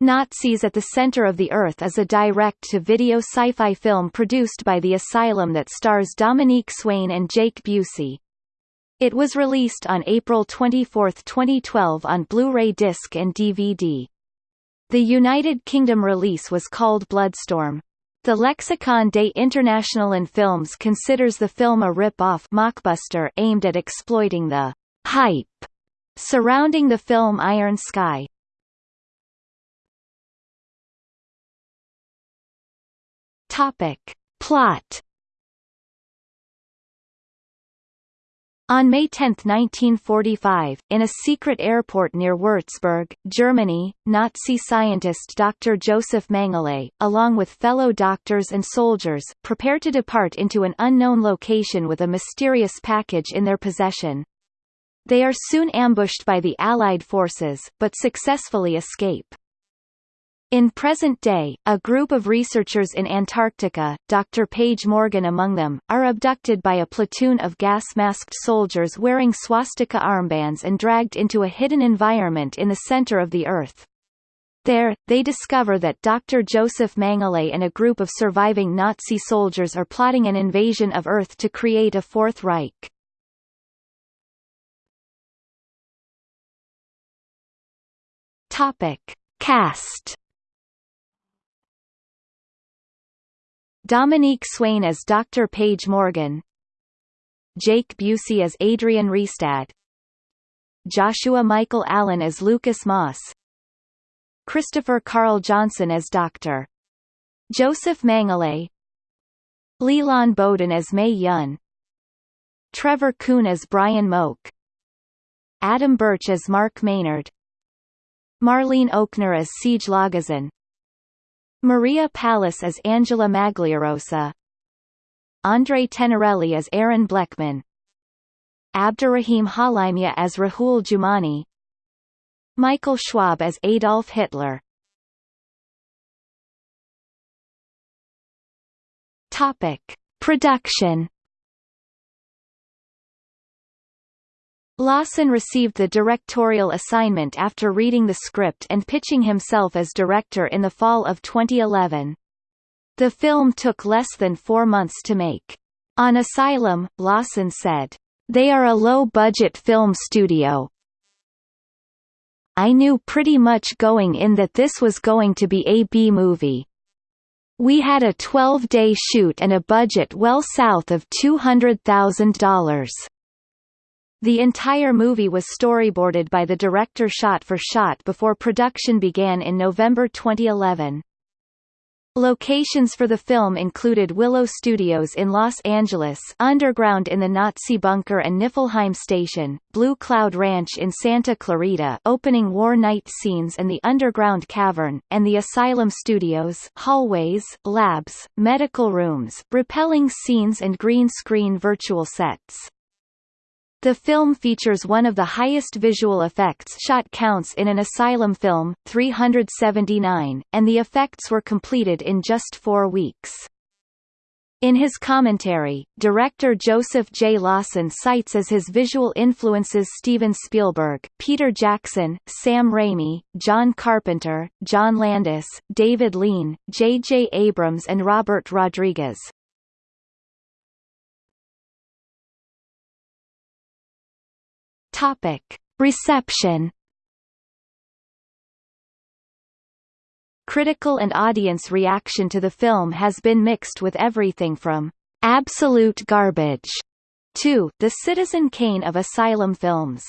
Nazis at the Center of the Earth is a direct-to-video sci-fi film produced by The Asylum that stars Dominique Swain and Jake Busey. It was released on April 24, 2012 on Blu-ray disc and DVD. The United Kingdom release was called Bloodstorm. The Lexicon des Internationalen Films considers the film a rip-off mockbuster aimed at exploiting the hype surrounding the film Iron Sky. Topic. Plot On May 10, 1945, in a secret airport near Würzburg, Germany, Nazi scientist Dr. Joseph Mengele, along with fellow doctors and soldiers, prepare to depart into an unknown location with a mysterious package in their possession. They are soon ambushed by the Allied forces, but successfully escape. In present day, a group of researchers in Antarctica, Dr. Paige Morgan among them, are abducted by a platoon of gas-masked soldiers wearing swastika armbands and dragged into a hidden environment in the center of the Earth. There, they discover that Dr. Joseph Mengele and a group of surviving Nazi soldiers are plotting an invasion of Earth to create a Fourth Reich. Topic. Cast Dominique Swain as Dr. Paige Morgan. Jake Busey as Adrian Restad Joshua Michael Allen as Lucas Moss. Christopher Carl Johnson as Dr. Joseph Mengele Leland Bowden as May Yun. Trevor Kuhn as Brian Moak. Adam Birch as Mark Maynard. Marlene Ochner as Siege Lagazan Maria Pallas as Angela Magliarosa. Andre Tenerelli as Aaron Bleckman. Abdurrahim Halimia as Rahul Jumani. Michael Schwab as Adolf Hitler. Topic. Production Lawson received the directorial assignment after reading the script and pitching himself as director in the fall of 2011. The film took less than four months to make. On Asylum, Lawson said, They are a low-budget film studio. I knew pretty much going in that this was going to be a B-movie. We had a 12-day shoot and a budget well south of $200,000. The entire movie was storyboarded by the director shot for shot before production began in November 2011. Locations for the film included Willow Studios in Los Angeles underground in the Nazi bunker and Niflheim Station, Blue Cloud Ranch in Santa Clarita opening war night scenes and the underground cavern, and the Asylum Studios hallways, labs, medical rooms, repelling scenes and green screen virtual sets. The film features one of the highest visual effects shot counts in an asylum film, 379, and the effects were completed in just four weeks. In his commentary, director Joseph J. Lawson cites as his visual influences Steven Spielberg, Peter Jackson, Sam Raimi, John Carpenter, John Landis, David Lean, J. J. Abrams and Robert Rodriguez. Topic. Reception Critical and audience reaction to the film has been mixed with everything from absolute garbage to the Citizen Kane of asylum films.